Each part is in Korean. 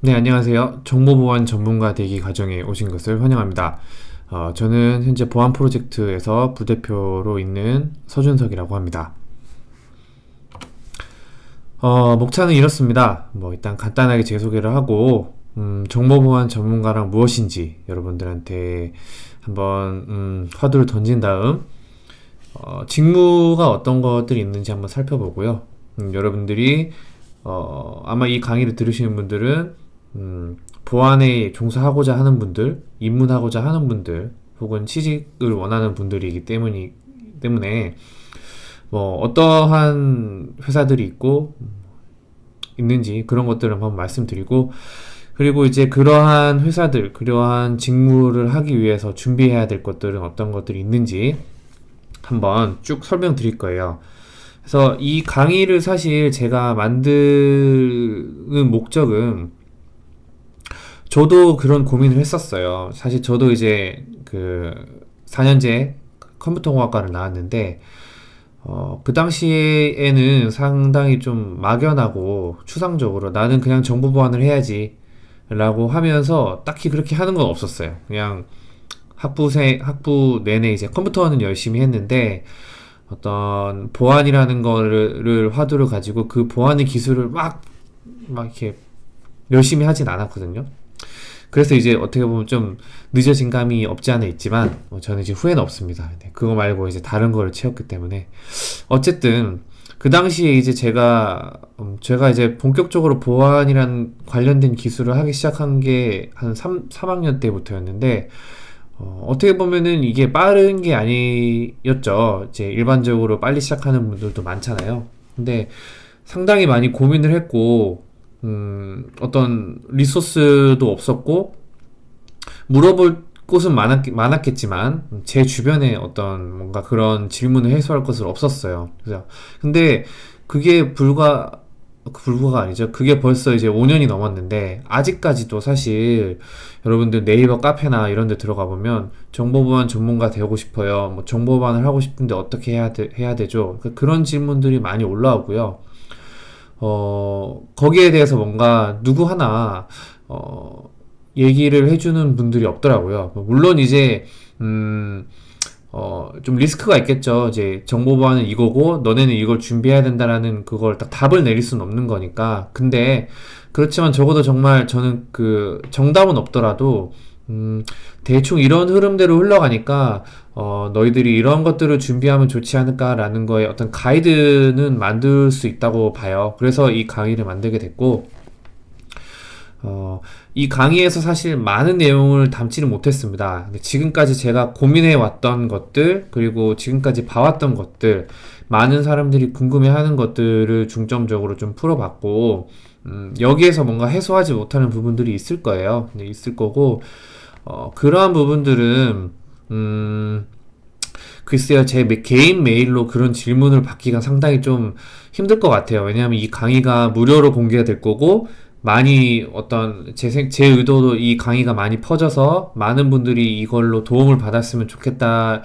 네, 안녕하세요. 정보보안 전문가 되기 과정에 오신 것을 환영합니다. 어, 저는 현재 보안 프로젝트에서 부대표로 있는 서준석이라고 합니다. 어, 목차는 이렇습니다. 뭐 일단 간단하게 제 소개를 하고 음, 정보보안 전문가랑 무엇인지 여러분들한테 한번 음, 화두를 던진 다음 어, 직무가 어떤 것들이 있는지 한번 살펴보고요. 음, 여러분들이 어, 아마 이 강의를 들으시는 분들은 음, 보안에 종사하고자 하는 분들, 입문하고자 하는 분들, 혹은 취직을 원하는 분들이기 때문이, 때문에, 뭐, 어떠한 회사들이 있고, 있는지 그런 것들을 한번 말씀드리고, 그리고 이제 그러한 회사들, 그러한 직무를 하기 위해서 준비해야 될 것들은 어떤 것들이 있는지 한번 쭉 설명드릴 거예요. 그래서 이 강의를 사실 제가 만드는 목적은 저도 그런 고민을 했었어요. 사실 저도 이제 그 4년제 컴퓨터공학과를 나왔는데 어, 그 당시에는 상당히 좀 막연하고 추상적으로 나는 그냥 정보 보안을 해야지 라고 하면서 딱히 그렇게 하는 건 없었어요. 그냥 학부생, 학부 내내 이제 컴퓨터는 열심히 했는데 어떤 보안이라는 거를 화두를 가지고 그 보안의 기술을 막, 막 이렇게 열심히 하진 않았거든요. 그래서 이제 어떻게 보면 좀 늦어진 감이 없지 않아 있지만 뭐 저는 이제 후회는 없습니다. 네, 그거 말고 이제 다른 거를 채웠기 때문에 어쨌든 그 당시에 이제 제가 음, 제가 이제 본격적으로 보안이란 관련된 기술을 하기 시작한 게 한 3, 3학년 때부터였는데 어, 어떻게 보면은 이게 빠른 게 아니었죠. 이제 일반적으로 빨리 시작하는 분들도 많잖아요. 근데 상당히 많이 고민을 했고 음, 어떤 리소스도 없었고 물어볼 곳은 많았, 많았겠지만 제 주변에 어떤 뭔가 그런 질문을 해소할 것은 없었어요. 그래서 근데 그게 불과 불과가 아니죠. 그게 벌써 이제 5년이 넘었는데 아직까지도 사실 여러분들 네이버 카페나 이런 데 들어가 보면 정보보안 전문가 되고 싶어요. 뭐 정보보안을 하고 싶은데 어떻게 해야 되, 해야 되죠? 그 그런 질문들이 많이 올라오고요. 어, 거기에 대해서 뭔가 누구 하나, 어, 얘기를 해주는 분들이 없더라고요. 물론 이제, 음, 어, 좀 리스크가 있겠죠. 이제 정보 보안은 이거고, 너네는 이걸 준비해야 된다라는 그걸 딱 답을 내릴 수는 없는 거니까. 근데, 그렇지만 적어도 정말 저는 그 정답은 없더라도, 음, 대충 이런 흐름대로 흘러가니까 어, 너희들이 이런 것들을 준비하면 좋지 않을까라는 거에 어떤 가이드는 만들 수 있다고 봐요. 그래서 이 강의를 만들게 됐고 어, 이 강의에서 사실 많은 내용을 담지는 못했습니다. 지금까지 제가 고민해 왔던 것들, 그리고 지금까지 봐왔던 것들, 많은 사람들이 궁금해하는 것들을 중점적으로 좀 풀어봤고, 음, 여기에서 뭔가 해소하지 못하는 부분들이 있을 거예요. 있을 거고, 어, 그러한 부분들은 음, 글쎄요, 제 개인 메일로 그런 질문을 받기가 상당히 좀 힘들 것 같아요. 왜냐하면 이 강의가 무료로 공개가 될 거고, 많이 어떤 제, 생, 제 의도도 이 강의가 많이 퍼져서 많은 분들이 이걸로 도움을 받았으면 좋겠다.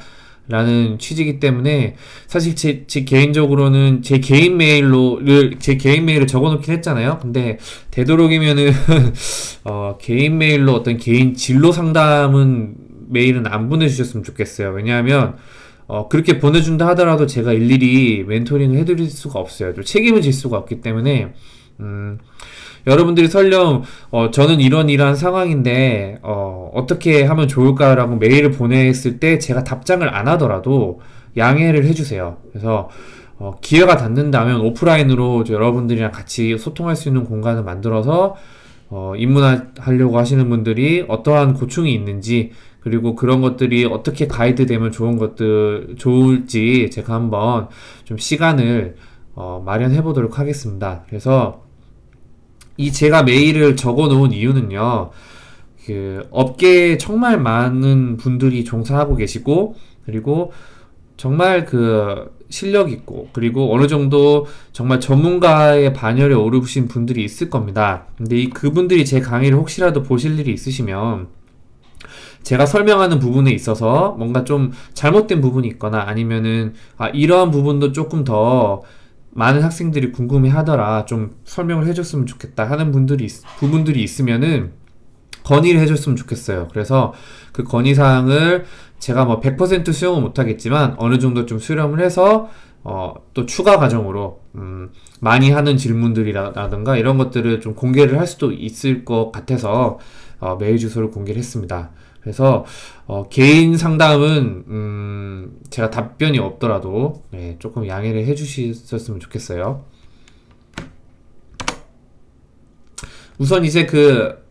라는 취지이기 때문에 사실 제, 제 개인적으로는 제 개인 메일로를 제 개인 메일을 적어놓긴 했잖아요. 근데 되도록이면은 어, 개인 메일로 어떤 개인 진로 상담은 메일은 안 보내주셨으면 좋겠어요. 왜냐하면 어, 그렇게 보내준다 하더라도 제가 일일이 멘토링을 해드릴 수가 없어요. 책임을 질 수가 없기 때문에 음, 여러분들이 설령 어, 저는 이런 이러한 상황인데 어, 어떻게 하면 좋을까라고 메일을 보냈을 때 제가 답장을 안 하더라도 양해를 해주세요. 그래서 어, 기회가 닿는다면 오프라인으로 여러분들이랑 같이 소통할 수 있는 공간을 만들어서 어, 입문하려고 하시는 분들이 어떠한 고충이 있는지 그리고 그런 것들이 어떻게 가이드 되면 좋은 것들 좋을지 제가 한번 좀 시간을 어, 마련해 보도록 하겠습니다. 그래서 이 제가 메일을 적어 놓은 이유는요. 그 업계에 정말 많은 분들이 종사하고 계시고 그리고 정말 그 실력 있고 그리고 어느 정도 정말 전문가의 반열에 오르신 분들이 있을 겁니다. 근데 이 그분들이 제 강의를 혹시라도 보실 일이 있으시면 제가 설명하는 부분에 있어서 뭔가 좀 잘못된 부분이 있거나 아니면은 아 이러한 부분도 조금 더 많은 학생들이 궁금해 하더라. 좀 설명을 해줬으면 좋겠다 하는 분들이, 있- 부분들이 있으면은 건의를 해줬으면 좋겠어요. 그래서 그 건의사항을 제가 뭐 100% 수용은 못하겠지만 어느 정도 좀 수렴을 해서 어, 또 추가 과정으로 음, 많이 하는 질문들이라든가 이런 것들을 좀 공개를 할 수도 있을 것 같아서 어, 메일 주소를 공개를 했습니다. 그래서 어, 개인 상담은 음, 제가 답변이 없더라도 네, 조금 양해를 해주셨으면 좋겠어요. 우선 이제 그